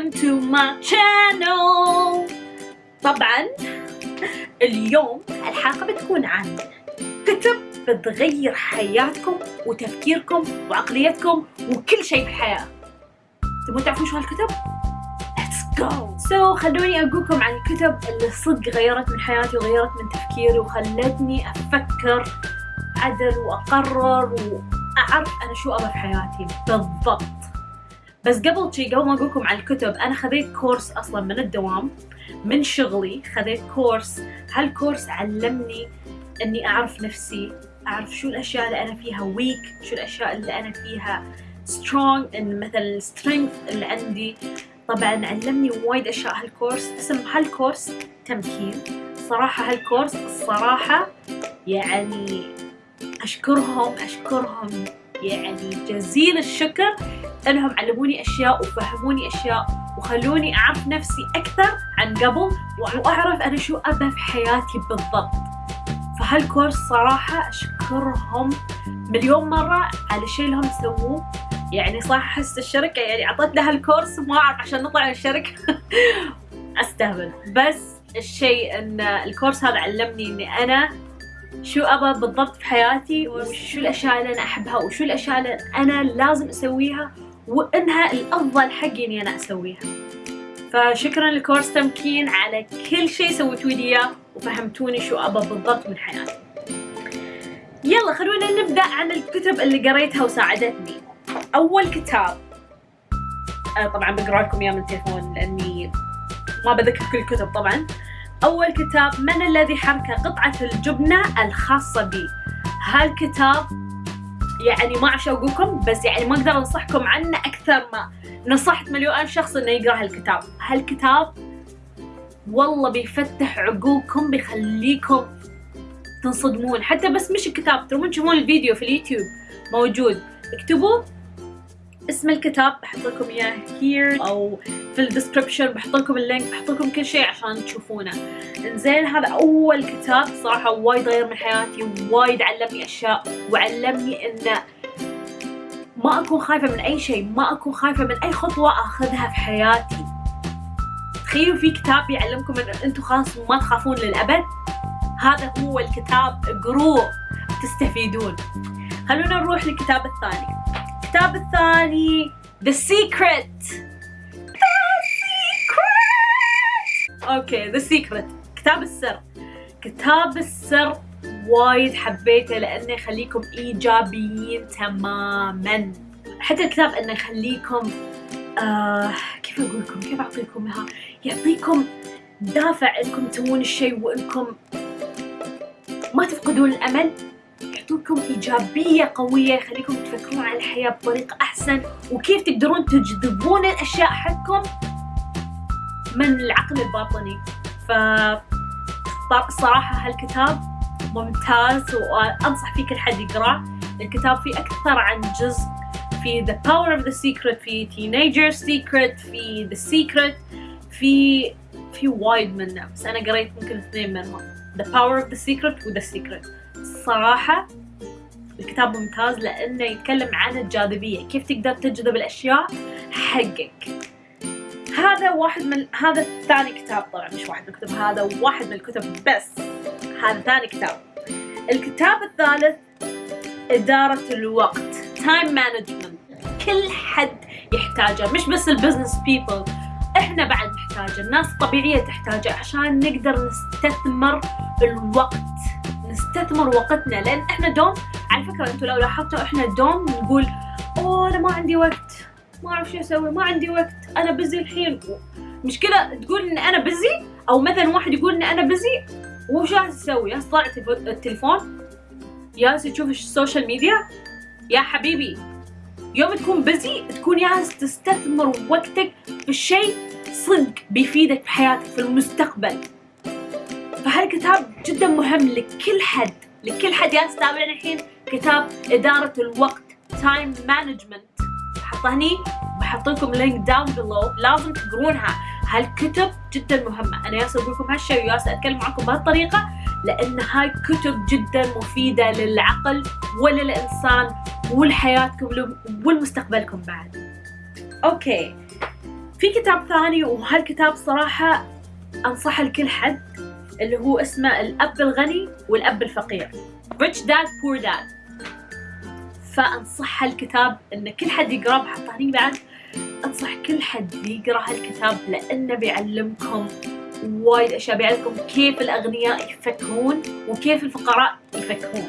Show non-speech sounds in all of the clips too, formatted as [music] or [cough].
welcome to my channel طبعا اليوم الحلقة بتكون عن كتب بتغير حياتكم وتفكيركم وعقليتكم وكل شيء في الحياة تبون تعرفون شو هالكتب؟ Let's go! So خلوني أقولكم عن الكتب اللي صدق غيرت من حياتي وغيرت من تفكيري وخلتني أفكر عدل وأقرر وأعرف أنا شو أبغى في حياتي بالضبط بس قبل شي قبل ما أقولكم عن الكتب أنا خذيت course أصلا من الدوام من شغلي خذيت course. هال course علمني إني أعرف نفسي أعرف شو الأشياء اللي أنا فيها weak شو الأشياء اللي أنا فيها strong إن مثلا ال strength اللي عندي. طبعا علمني وايد أشياء هال course. اسم هال course تمكين. صراحة هال course الصراحة يعني أشكرهم أشكرهم يعني جزيل الشكر. انهم علموني أشياء وفهموني أشياء وخلوني أعرف نفسي أكثر عن قبل وأعرف أنا شو أبى في حياتي بالضبط. فهالكورس صراحة أشكرهم مليون مرة على الشيء اللي هم سووه يعني صراحة أحس الشركة يعني اعطت لها الكورس ما أعرف عشان نطلع من الشركة. [laughs] أستهبل. بس الشيء إن الكورس هذا علمني إني أنا شو أبى بالضبط في حياتي وشو الأشياء اللي أنا أحبها وشو الأشياء اللي أنا لازم أسويها وإنها الأفضل حقي إني أنا أسويها. فشكرا لكورس تمكين على كل شيء سويتوا لي إياه وفهمتوني شو أبى بالضبط من حياتي. يلا خلونا نبدأ عن الكتب اللي قريتها وساعدتني. أول كتاب أنا طبعا بقرأ لكم إياه من التليفون لأني ما بذكر كل الكتب طبعا. أول كتاب من الذي حرك قطعة الجبنة الخاصة بي؟ هالكتاب يعني ما أقولكم بس يعني ما أقدر أنصحكم عنه أكثر ما نصحت مليون شخص إنه يقرأ هالكتاب. هالكتاب والله بيفتح عقولكم بيخليكم تنصدمون. حتى بس مش الكتاب ترون تشوفون الفيديو في اليوتيوب موجود. اكتبوا اسم الكتاب بحط لكم إياه here أو في ال description بحط لكم ال link بحط لكم كل شيء عشان تشوفونه. إنزين هذا أول كتاب صراحة وايد غير من حياتي وايد علمني أشياء وعلمني انه ما أكون خايفة من أي شيء ما أكون خايفة من أي خطوة أخذها في حياتي. تخيلوا في كتاب يعلمكم إن أنتم خلاص ما تخافون للأبد؟ هذا هو الكتاب اقروه تستفيدون. خلونا نروح للكتاب الثاني. الكتاب الثاني The Secret. The Secret أوكي The Secret. كتاب السر. كتاب السر وايد حبيته لأنه يخليكم إيجابيين تماما. حتى الكتاب إنه يخليكم آه كيف أقول لكم كيف أعطيكم إياها؟ يعطيكم دافع إنكم تسوون الشيء وإنكم ما تفقدون الأمل. يعطوكم ايجابيه قوية يخليكم تفكرون عن الحياة بطريقة أحسن. وكيف تقدرون تجذبون الأشياء حقكم؟ من العقل الباطني. ف صراحة هالكتاب ممتاز وأنصح فيه كل حد يقرأه. الكتاب فيه أكثر عن جزء. في The Power of the Secret في Teenager Secret في The Secret. في في وايد منه بس أنا قريت يمكن اثنين منهم. The Power of the Secret و The Secret. صراحة الكتاب ممتاز لأنه يتكلم عن الجاذبية كيف تقدر تجذب الأشياء حقك. هذا واحد من هذا ثاني كتاب طبعا مش واحد من الكتب هذا واحد من الكتب بس. هذا ثاني كتاب. الكتاب الثالث إدارة الوقت time management كل حد يحتاجه مش بس ال business people إحنا بعد نحتاجه الناس الطبيعية تحتاجه عشان نقدر نستثمر الوقت. نستثمر وقتنا لأن إحنا دوم على فكرة أنتم لو لاحظتوا إحنا دوم نقول أوه أنا ما عندي وقت ما أعرف شو أسوي ما عندي وقت أنا busy الحين مشكلة تقول إن أنا busy أو مثلا واحد يقول إن أنا busy وش جالس تسوي؟ جالس تطلع التليفون؟ جالس تشوف ال social media؟ يا حبيبي يوم تكون busy تكون جالس تستثمر وقتك في شيء صدق بيفيدك في حياتك في المستقبل فهالكتاب جدا مهم لكل حد لكل حد. جالس تتابعني الحين كتاب إدارة الوقت time management بحطه هني بحط لكم link down below لازم تقرونها. هالكتب جدا مهمة. أنا ياس أقول لكم هالشيء وياس أتكلم معكم بهالطريقة لأن هاي كتب جدا مفيدة للعقل وللإنسان ولحياتكم والمستقبلكم بعد. أوكي. في كتاب ثاني وهالكتاب صراحة أنصح لكل حد. اللي هو اسمه الأب الغني والأب الفقير. Rich Dad Poor Dad. فأنصح هالكتاب إن كل حد يقرأه حتى هني بعد أنصح كل حد يقرأ هالكتاب لأنه بيعلمكم وايد أشياء بيعلمكم كيف الأغنياء يفكرون وكيف الفقراء يفكرون.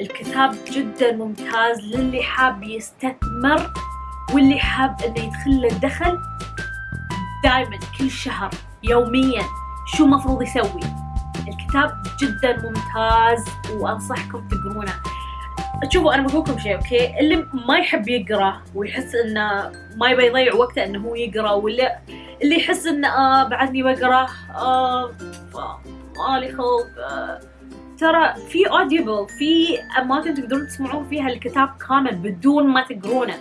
الكتاب جدا ممتاز للي حاب يستثمر واللي حاب إنه يدخل له دخل دائما كل شهر يوميا. شو مفروض يسوي. الكتاب جدا ممتاز وأنصحكم تقرونه. شوفوا أنا بقول لكم شيء أوكي؟ اللي ما يحب يقرأ ويحس إنه ما يبي يضيع وقته إنه هو يقرأ ولا اللي يحس إنه آه بعدني بقرأ آه مالي خلق آه. ترى في Audible في أماكن تقدرون تسمعون فيها الكتاب كامل بدون ما تقرونه.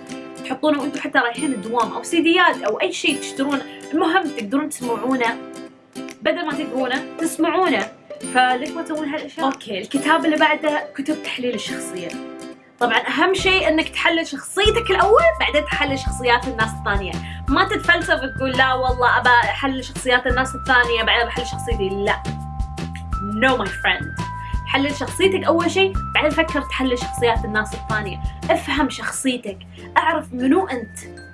تحطونه وأنتم حتى رايحين الدوام أو سيديات أو أي شيء تشترونه. المهم تقدرون تسمعونه. بدل ما تقرونه تسمعونه. فليش ما تسوون هالاشياء؟ okay الكتاب اللي بعده كتب تحليل الشخصية. طبعا أهم شيء إنك تحلل شخصيتك الأول بعدين تحلل شخصيات الناس الثانية. ما تتفلسف تقول لا والله أبى أحلل شخصيات الناس الثانية بعدين بحلل شخصيتي. لا. No my friend. حلل شخصيتك أول شيء بعدين فكر تحلل شخصيات الناس الثانية. افهم شخصيتك. أعرف منو أنت.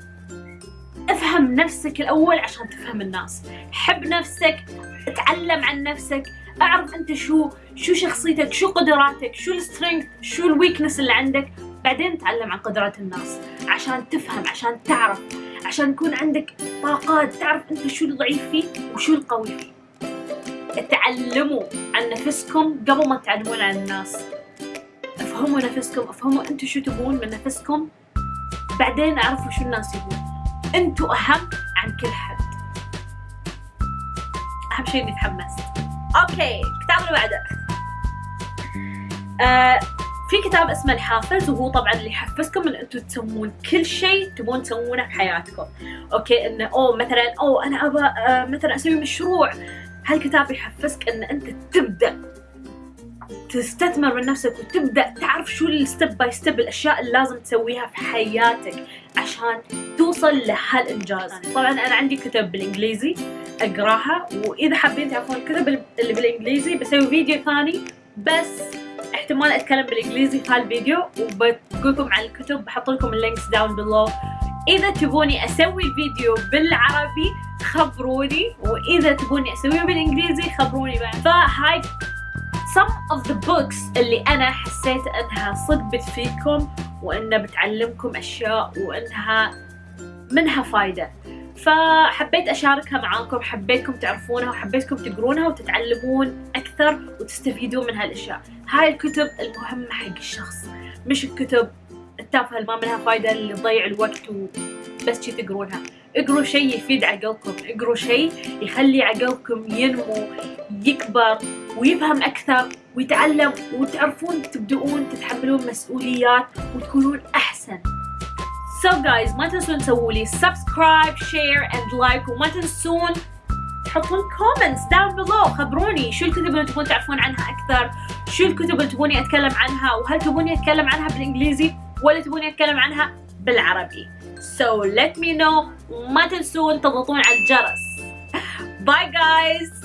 أفهم نفسك الأول عشان تفهم الناس. حب نفسك اتعلم عن نفسك أعرف أنت شو شو شخصيتك شو قدراتك شو ال strength شو ال weakness اللي عندك. بعدين تعلم عن قدرات الناس عشان تفهم عشان تعرف عشان يكون عندك طاقات تعرف أنت شو الضعيف فيه وشو القوي فيه تعلموا عن نفسكم قبل ما تعلمون عن الناس. افهموا نفسكم افهموا أنتم شو تبون من نفسكم. بعدين أعرفوا شو الناس يبون. أنتم أهم عن كل حد. أهم شيء إني تحمست أوكي الكتاب اللي بعده. آه في كتاب اسمه الحافز وهو طبعا اللي يحفزكم إن أنتم تسوون كل شيء تبون تسوونه في حياتكم. okay انه أوه مثلا أوه أنا ابى آه مثلا أسوي مشروع. هالكتاب يحفزك إن أنت تبدأ. تستثمر من نفسك وتبدأ تعرف شو ال step by step الأشياء اللي لازم تسويها في حياتك عشان توصل لهالإنجاز. طبعا أنا عندي كتب بالإنجليزي أقرأها وإذا حابين تعرفون الكتب اللي بالإنجليزي بسوي فيديو ثاني بس احتمال أتكلم بالإنجليزي في هالفيديو وبقول لكم عن الكتب بحط لكم ال links down below إذا تبوني أسوي فيديو بالعربي خبروني وإذا تبوني اسويه بالإنجليزي خبروني بعد. فهاي some of the books اللي أنا حسيت أنها صدق بتفيدكم وانها بتعلمكم أشياء وأنها منها فايدة. فحبيت أشاركها معاكم حبيتكم تعرفونها وحبيتكم تقرونها وتتعلمون أكثر وتستفيدون من هالأشياء. هاي الكتب المهمة حق الشخص مش الكتب التافهة اللي ما منها فايدة اللي تضيع الوقت وبس شي تقرونها. اقروا شيء يفيد عقلكم. اقروا شيء يخلي عقلكم ينمو يكبر ويفهم أكثر ويتعلم وتعرفون تبدؤون تتحملون مسؤوليات وتكونون أحسن. So guys ما تنسون تسووا لي subscribe, share and like وما تنسون تحطون comments down below. خبروني شو الكتب اللي تبون تعرفون عنها أكثر؟ شو الكتب اللي تبوني أتكلم عنها؟ وهل تبوني أتكلم عنها بالإنجليزي ولا تبوني أتكلم عنها بالعربي؟ So let me know. ما تنسون تضغطون على الجرس bye guys!